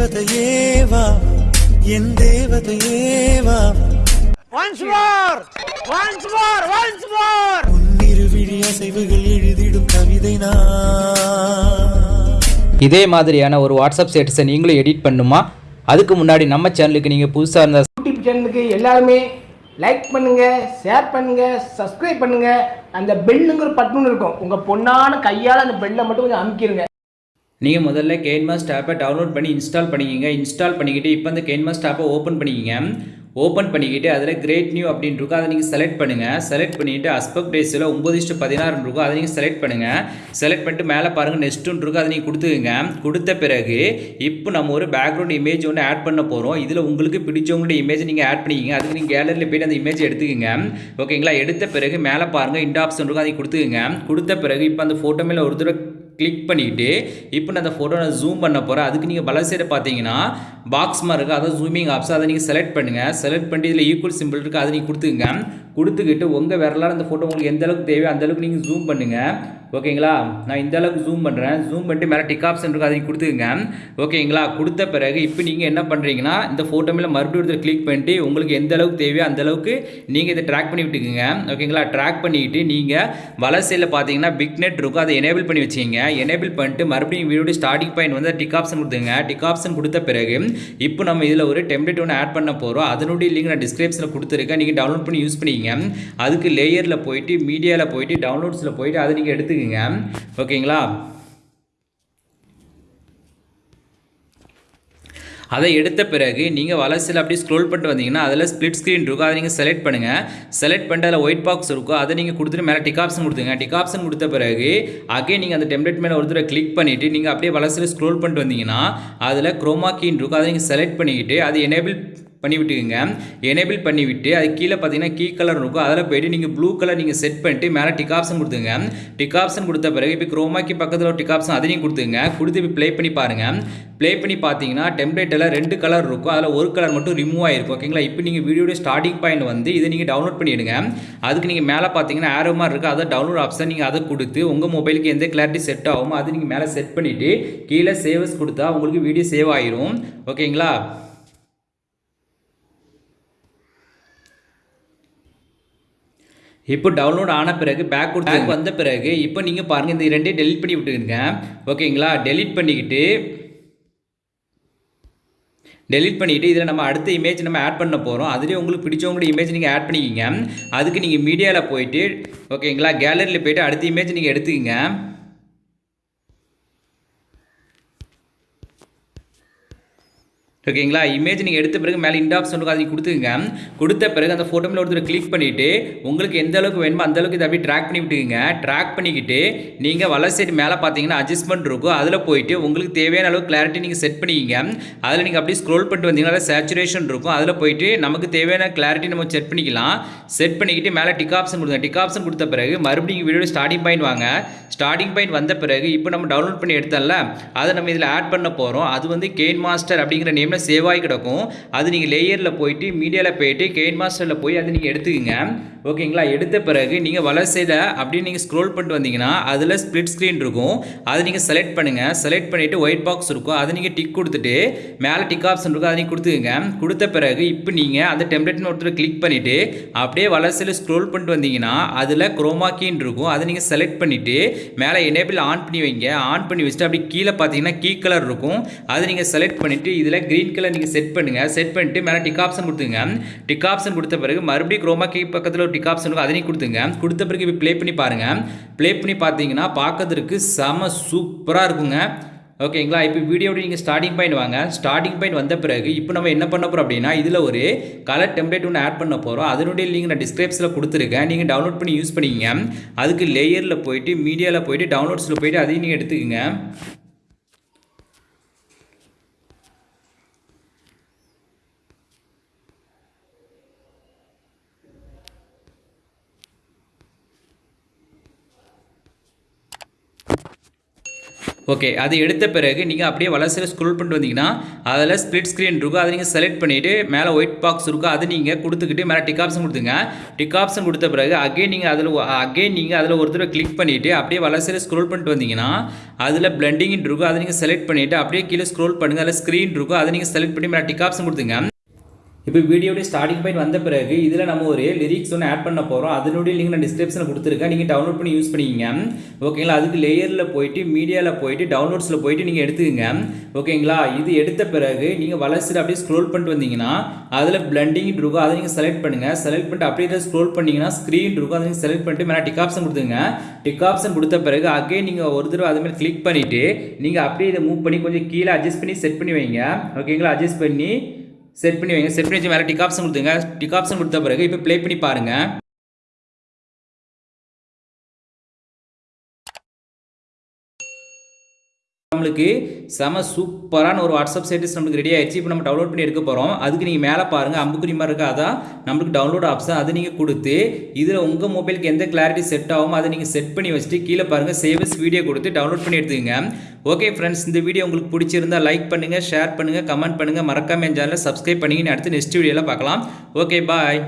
தேவதையேவா? என் தேவதையேவா? Once more! Once more! Once more! உன்னிருவிழி அசைவுகள் எழுதிடும் கவிதை நான். இதே மாதிரியான ஒரு வாட்ஸ்அப் ஸ்டேட்டஸை நீங்களும் எடிட் பண்ணுமா? அதுக்கு முன்னாடி நம்ம சேனலுக்கு நீங்கள் புதுசாக இருந்தால் யூடியூப் சேனலுக்கு எல்லாருமே லைக் பண்ணுங்க ஷேர் பண்ணுங்க சப்ஸ்கிரைப் பண்ணுங்க. அந்த பெல்லுங்கிற பட்டன் இருக்கும். உங்க பொண்ணான கையால் அந்த பெல்லை மட்டும் கொஞ்சம் அமுக்கிருங்க. நீங்கள் முதல்ல கேன்மாஸ் ஆப்பை டவுன்லோட் பண்ணி இன்ஸ்டால் பண்ணிக்கிங்க. இன்ஸ்டால் பண்ணிக்கிட்டு இப்போ அந்த கேன்மாஸ் ஆப்பை ஓப்பன் பண்ணிக்கிங்க. ஓப்பன் பண்ணிக்கிட்டு அதில் கிரேட் நியூ அப்படின்னு இருக்கும். அதை நீங்கள் செலக்ட் பண்ணுங்கள் செலக்ட் பண்ணிவிட்டு அஸ்பெக்ட் ரேஸில் ஒம்பது இஷ்டு பதினாறுன்னு இருக்கும். அதை நீங்கள் செலக்ட் பண்ணுங்கள் செலக்ட் பண்ணிட்டு மேலே பாருங்கள் நெக்ஸ்ட்டுன்னு இருக்கும். அதை நீங்கள் கொடுத்துக்குங்க. கொடுத்த பிறகு இப்போ நம்ம ஒரு பேக்ரவுண்ட் இமேஜ் ஒன்று ஆட் பண்ண போகிறோம் இதில் உங்களுக்கு பிடிச்சவங்களுடைய இமேஜ் நீங்கள் ஆட் பண்ணிக்கிங்க. அதுக்கு நீங்கள் கேலரியில் போய்ட்டு அந்த இமேஜ் எடுத்துக்கோங்க. ஓகேங்களா எடுத்த பிறகு மேலே பாருங்கள் இந்த ஆப்ஷன் இருக்கும். அதை கொடுத்துக்குங்க. கொடுத்த பிறகு இப்போ அந்த ஃபோட்டோ மேலே ஒரு தடவை கிளிக் பண்ணிக்கிட்டு இப்போ நான் அந்த ஃபோட்டோ நான் ஜூம் பண்ண போகிறேன் அதுக்கு நீங்கள் பல சைடு பார்த்தீங்கன்னா பாக்ஸ் மாதிரி இருக்குது அதை ஜூமிங் ஆப்ஸ் அதை நீங்கள் செலக்ட் பண்ணுங்கள் செலக்ட் பண்ணிட்டு இதில் ஈக்குவல் சிம்பிள் இருக்குது அதை நீங்கள் கொடுத்துங்க கொடுத்துக்கிட்டு உங்கள் விரலால் அந்த ஃபோட்டோ உங்களுக்கு எந்த அளவுக்கு தேவையோ அந்தளவுக்கு நீங்கள் ஜூம் பண்ணுங்கள் ஓகேங்களா? நான் இந்த அளவுக்கு ஜூம் பண்ணுறேன் ஜூம் பண்ணிட்டு மேலே டிக் ஆப்ஷன் இருக்குது அதை கொடுத்துக்குங்க. ஓகேங்களா? கொடுத்த பிறகு இப்போ நீங்கள் என்ன பண்ணுறீங்கன்னா இந்த ஃபோட்டோ மேலே மறுபடியும் ஒருத்தர் கிளிக் பண்ணிட்டு உங்களுக்கு எந்த அளவுக்கு தேவையோ அந்த அளவுக்கு நீங்கள் இதை ட்ராக் பண்ணி விட்டுக்குங்க. ஓகேங்களா? ட்ராக் பண்ணிக்கிட்டு நீங்கள் வலை சைடில் பார்த்தீங்கன்னா பிக் நெட் இருக்கும். அதை எனேபிள் பண்ணி வச்சிங்க எனேபிள் பண்ணிட்டு மறுபடியும் வீடியோ ஸ்டார்டிங் பாயிண்ட் வந்து டிக் ஆப்ஷன் கொடுத்துங்க டிக் ஆப்ஷன் கொடுத்த பிறகு இப்போ நம்ம இதில் ஒரு டெம்ப்ளேட் ஒன்று ஆட் பண்ண போகிறோம் அதனுடைய லிங்க் நான் டிஸ்கிரிப்ஷனில் கொடுத்துருக்கேன். நீங்கள் டவுன்லோட் பண்ணி யூஸ் பண்ணிக்கிங்க. அதுக்கு லேயரில் போயிட்டு மீடியாவில் போயிட்டு டவுன்லோட்ஸில் போயிட்டு அதை நீங்கள் எடுத்துக்கங்க ஓகேங்களா? அதை எடுத்த பிறகு நீங்கள் வலசில் அப்படியே ஸ்க்ரோல் பண்ணிட்டு வந்தீங்கன்னா அதில் ஸ்பிளிட் ஸ்க்ரீன் இருக்கும். அதை நீங்கள் செலக்ட் பண்ணுங்கள் செலக்ட் பண்ணிட்டு அதில் ஒயிட் பாக்ஸ் இருக்கும். அதை நீங்கள் கொடுத்துட்டு மேலே டிக் ஆப்ஷன் கொடுத்துங்க டிக் ஆப்ஷன் கொடுத்த பிறகு அகே நீங்கள் அந்த டெம்ப்ளேட் மேலே ஒரு தடவை கிளிக் பண்ணிவிட்டு நீங்கள் அப்படியே வலசில் ஸ்க்ரோல் பண்ணிட்டு வந்தீங்கன்னா அதில் குரோமா கீன் இருக்கும். அதை நீங்கள் செலக்ட் பண்ணிக்கிட்டு அது எனேபிள் பண்ணிவிட்டுக்குங்க. எனேபிள் பண்ணிவிட்டு அது கீழே பார்த்தீங்கன்னா கீ கலர் இருக்கும். அதில் போயிட்டு நீங்கள் ப்ளூ கலர் நீங்கள் செட் பண்ணிட்டு மேலே டிக் ஆப்ஷன் கொடுத்துங்க. டிக் ஆப்ஷன் கொடுத்த பிறகு இப்போ குரோமாக்கி பக்கத்தில் ஒரு டிக் ஆப்ஷன் அதையும் கொடுத்துங்க. கொடுத்து இப்போ ப்ளே பண்ணி பாருங்கள் ப்ளே பண்ணி பார்த்தீங்கன்னா டெம்ப்ளேட்டில் ரெண்டு கலர் இருக்கும். அதில் ஒரு கலர் மட்டும் ரிமூவ் ஆகிருக்கும் ஓகேங்களா இப்போ நீங்கள் வீடியோடைய ஸ்டார்டிங் பாயிண்ட் வந்து இதை நீங்கள் டவுன்லோட் பண்ணிவிடுங்க அதுக்கு நீங்கள் மேலே பார்த்தீங்கன்னா ஆரோ மாதிரி இருக்குது அதை டவுன்லோட் ஆப்ஷன் நீங்கள் அதை கொடுத்து உங்கள் மொபைலுக்கு எந்த கிளாரிட்டி செட் ஆகுமோ அது நீங்கள் மேலே செட் பண்ணிவிட்டு கீழே சேவஸ் கொடுத்தா உங்களுக்கு வீடியோ சேவ் ஆயிரும். ஓகேங்களா இப்போ டவுன்லோட் ஆன பிறகு பேக் பேக் வந்த பிறகு இப்போ நீங்கள் பாருங்கள் இந்த ரெண்டையும் டெலிட் பண்ணி விட்டுருங்க ஓகேங்களா டெலிட் பண்ணிக்கிட்டு டெலிட் பண்ணிவிட்டு இதில் நம்ம அடுத்த இமேஜ் நம்ம ஆட் பண்ண போகிறோம் அதுலேயே உங்களுக்கு பிடிச்சவங்களோட இமேஜ் நீங்கள் ஆட் பண்ணிக்கிங்க. அதுக்கு நீங்கள் மீடியாவில் போயிட்டு ஓகேங்களா கேலரியில் போயிட்டு அடுத்த இமேஜ் நீங்கள் எடுத்துக்கிங்க. ஓகேங்களா? இமேஜ் நீங்கள் எடுத்த பிறகு மேலே இந்த ஆப்ஷன் இருக்கும் அதை கொடுத்துங்க கொடுத்த பிறகு அந்த ஃபோட்டோ மேலே ஒருத்தர் கிளிக் பண்ணிவிட்டு உங்களுக்கு எந்த அளவுக்கு வேணுமோ அந்த அளவுக்கு இதை அப்படியே ட்ராக் பண்ணி விட்டுக்குங்க. ட்ராக் பண்ணிக்கிட்டு நீங்கள் வலை சைடு மேலே பார்த்தீங்கன்னா அட்ஜஸ்ட்மெண்ட் இருக்கும். அதில் போயிட்டு உங்களுக்கு தேவையான அளவு கிளாரிட்டி நீங்கள் செட் பண்ணிக்கிங்க. அதில் நீங்கள் அப்படியே ஸ்க்ரோல் பண்ணிட்டு வந்தீங்கன்னா சேச்சுரேஷன் இருக்கும். அதில் போயிட்டு நமக்கு தேவையான கிளாரிட்டி நம்ம செட் பண்ணிக்கலாம். செட் பண்ணிக்கிட்டு மேலே டிக் ஆப்ஷன் கொடுங்க. டிக் ஆப்ஷன் கொடுத்த பிறகு மறுபடியும் வீடியோ ஸ்டார்டிங் பாயிண்ட் வாங்க. ஸ்டார்டிங் பாயிண்ட் வந்த பிறகு இப்போ நம்ம டவுன்லோட் பண்ணி எடுத்தோம்ல அதை நம்ம இதில் ஆட் பண்ண போகிறோம் அது வந்து கெயின் மாஸ்டர் அப்படிங்கிற நேமில் சேவ் ஆகி கிடக்கும். அது நீங்கள் லேயரில் போயிட்டு மீடியாவில் போயிட்டு கெயின் மாஸ்டரில் போய் அதை நீங்கள் எடுத்துக்கோங்க. ஓகேங்களா எடுத்த பிறகு நீங்கள் வளர்ச்சியில் அப்படின்னு அப்படியே நீங்கள் ஸ்க்ரோல் பண்ணிட்டு வந்தீங்கன்னா அதில் ஸ்ப்ளிட் ஸ்க்ரீன் இருக்கும். அதை நீங்கள் செலக்ட் பண்ணுங்கள் செலக்ட் பண்ணிவிட்டு ஒயிட் பாக்ஸ் இருக்கும். அதை நீங்கள் டிக் கொடுத்துட்டு மேலே டிக் ஆப்ஷன் இருக்கும். அதை நீங்கள் கொடுத்துக்கோங்க. கொடுத்த பிறகு இப்போ நீங்கள் அந்த டெம்ப்ளேட்னு ஒருத்தர் கிளிக் பண்ணிவிட்டு அப்படியே வளர்ச்சியில் ஸ்க்ரோல் பண்ணிட்டு வந்தீங்கன்னா அதில் குரோமாக்கின்னு இருக்கும். அதை நீங்கள் செலக்ட் பண்ணிவிட்டு மேலே எனேபிள் ஆன் பண்ணி வைங்க. ஆன் பண்ணி வச்சுட்டு அப்படி கீழே பார்த்தீங்கன்னா கீ கலர் இருக்கும். அதை நீங்கள் செலக்ட் பண்ணிவிட்டு இதில் க்ரீன் கலர் நீங்கள் செட் பண்ணுங்கள் செட் பண்ணிட்டு மேலே டிக் ஆப்ஷன் கொடுத்துங்க டிக் ஆப்ஷன் கொடுத்த பிறகு மறுபடியும் குரோமா கீ பக்கத்தில் ஒரு டிக் ஆப்ஷன் இருக்கும். அதையும் கொடுத்துங்க கொடுத்த பிறகு இப்போ ப்ளே பண்ணி பாருங்கள் ப்ளே பண்ணி பார்த்தீங்கன்னா பார்க்கறதுக்கு செம சூப்பராக இருக்குங்க. ஓகேங்களா? இப்போ வீடியோட நீங்கள் ஸ்டார்டிங் பாயிண்ட் வாங்க. ஸ்டார்டிங் பாயிண்ட் வந்த பிறகு இப்போ நம்ம என்ன பண்ண போகிறோம் அப்படின்னா இதில் ஒரு கலர் டெம்ப்ளேட் ஒன்று ஆட் பண்ண போகிறோம் அதனுடைய லிங்க் நான் டிஸ்கிரிப்ஷனில் கொடுத்துருக்கேன். நீங்கள் டவுன்லோட் பண்ணி யூஸ் பண்ணிக்கிங்க. அதுக்கு லேயரில் போயிட்டு மீடியாவில் போயிட்டு டவுன்லோட்ஸில் போயிட்டு அதையும் நீங்கள் எடுத்துக்கோங்க. ஓகே அது எடுத்த பிறகு நீங்கள் அப்படியே வளர்ச்சியில் ஸ்க்ரோல் பண்ணிட்டு வந்தீங்கன்னா அதில் ஸ்ப்ளிட் ஸ்க்ரீன் இருக்கும். அதை நீங்கள் செலக்ட் பண்ணிவிட்டு மேலே ஒயிட் பாக்ஸ் இருக்கும். அதை நீங்கள் கொடுத்துக்கிட்டு மேலே டிக் ஆப்ஷன் கொடுத்துங்க. டிக் ஆப்ஷன் கொடுத்த பிறகு அகைன் நீங்கள் அதில் அகைன் நீங்கள் அதில் ஒரு தடவை கிளிக் பண்ணிவிட்டு அப்படியே வலசையில் ஸ்க்ரோல் பண்ணிட்டு வந்தீங்கன்னா அதில் பிளண்டிங் இருக்கும். அதை நீங்கள் செலக்ட் பண்ணிவிட்டு அப்படியே கீழே ஸ்க்ரோல் பண்ணுங்கள் அதில் ஸ்க்ரீன் இருக்கும். அதை நீங்கள் செலக்ட் பண்ணி மேலே டிக் ஆப்ஷன் கொடுத்துங்க. இப்போ வீடியோடைய ஸ்டார்டிங் பாயிண்ட் வந்த பிறகு இதில் நம்ம ஒரு லிரிக்ஸ் ஒன்று ஆட் பண்ண போகிறோம் அதனுடைய லிங்க் நான் டிஸ்கிரிப்ஷனில் கொடுத்துருக்கேன். நீங்கள் டவுன்லோட் பண்ணி யூஸ் பண்ணிக்கிங்க. ஓகேங்களா அதுக்கு லேயரில் போயிட்டு மீடியாவில் போயிட்டு டவுன்லோட்ஸில் போயிட்டு நீங்கள் எடுத்துக்கங்க. ஓகேங்களா இது எடுத்த பிறகு நீங்கள் வளர்ச்சியில் அப்படியே ஸ்க்ரோல் பண்ணிட்டு வந்தீங்கன்னா அதில் பிளண்டிங் இருக்கும். அதை நீங்கள் செலக்ட் பண்ணுங்கள் செலக்ட் பண்ணிட்டு அப்படியே ஸ்க்ரோல் பண்ணிங்கன்னா ஸ்க்ரீன் இருக்கும். அதை நீங்கள் செலக்ட் பண்ணிட்டு மேலே டிக் ஆப்ஷன் கொடுத்துங்க டிக் ஆப்ஷன் கொடுத்த பிறகு அகைன் நீங்கள் ஒரு தடவை அதுமாதிரி கிளிக் பண்ணிவிட்டு நீங்கள் அப்படியே இதை மூவ் பண்ணி கொஞ்சம் கீழே அட்ஜஸ்ட் பண்ணி செட் பண்ணி வைங்க. ஓகேங்களா அட்ஜஸ்ட் பண்ணி செட் பண்ணி வைங்க. செட் பண்ணி வச்சு மேலே டிக் ஆப்ஷன் கொடுத்துங்க டிக் ஆப்ஷன் கொடுத்த பிறகு இப்போ ப்ளே பண்ணி பாருங்கள் நம்மளுக்கு செம சூப்பரான ஒரு வாட்ஸ்அப் சர்வீஸ் நம்மளுக்கு ரெடி ஆயிடுச்சு. இப்போ நம்ம டவுன்லோட் பண்ணி எடுக்க போகிறோம் அதுக்கு நீங்கள் மேலே பாருங்கள் அம்புக்குறி மாதிரி இருக்கா? அதான் நம்மளுக்கு டவுன்லோட் ஆப்ஷன் அது நீங்கள் கொடுத்து இதில் உங்கள் மொபைலுக்கு எந்த கிளாரிட்டி செட் ஆகும் அதை நீங்கள் செட் பண்ணி வச்சுட்டு கீழே பாருங்கள் சேவஸ் வீடியோ கொடுத்து டவுன்லோட் பண்ணி எடுத்துக்கங்க. ஓகே ஃப்ரெண்ட்ஸ் இந்த வீடியோ உங்களுக்கு பிடிச்சிருந்தா லைக் பண்ணுங்கள் ஷேர் பண்ணுங்கள் கமெண்ட் பண்ணுங்கள் மறக்காம என் சேனலை சப்ஸ்கிரைப் பண்ணிங்கன்னு அடுத்து நெக்ஸ்ட் வீடியோவில் பார்க்கலாம். Okay bye